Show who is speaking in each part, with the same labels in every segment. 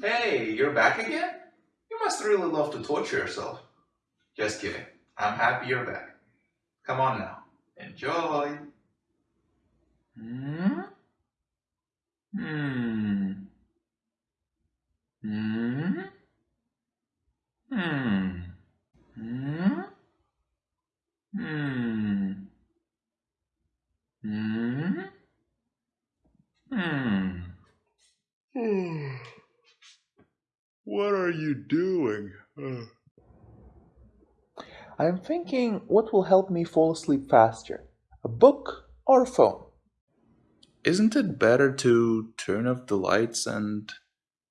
Speaker 1: Hey, you're back again? You must really love to torture yourself. Just kidding. I'm happy you're back. Come on now. Enjoy. Hmm? Hmm. Hmm? Hmm. Hmm? Hmm. Hmm? Hmm.
Speaker 2: What are you doing?
Speaker 3: I'm thinking what will help me fall asleep faster a book or a phone?
Speaker 1: Isn't it better to turn off the lights and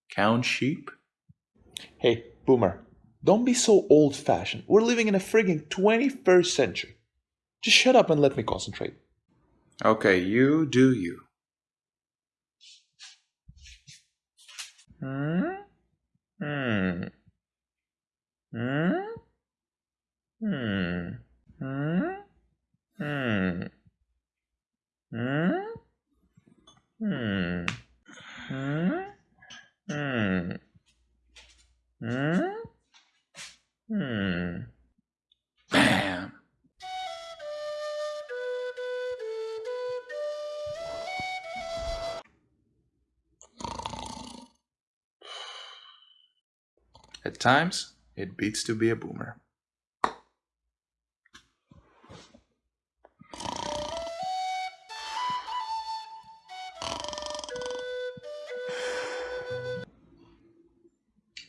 Speaker 1: count sheep?
Speaker 3: Hey, Boomer, don't be so old fashioned. We're living in a frigging 21st century. Just shut up and let me concentrate.
Speaker 1: Okay, you do you.
Speaker 3: Hmm? Hmm. Hmm? Hmm. Hmm? Hmm. Hmm? Hmm. Hmm? Hmm.
Speaker 1: Bam! At times, it beats to be a boomer.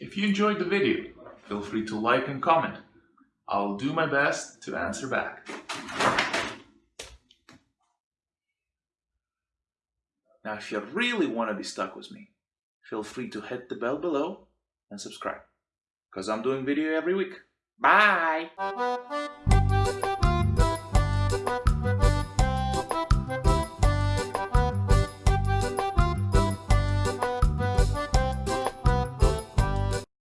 Speaker 1: If you enjoyed the video, feel free to like and comment. I'll do my best to answer back. Now, if you really want to be stuck with me, feel free to hit the bell below and subscribe because I'm doing video every week. Bye!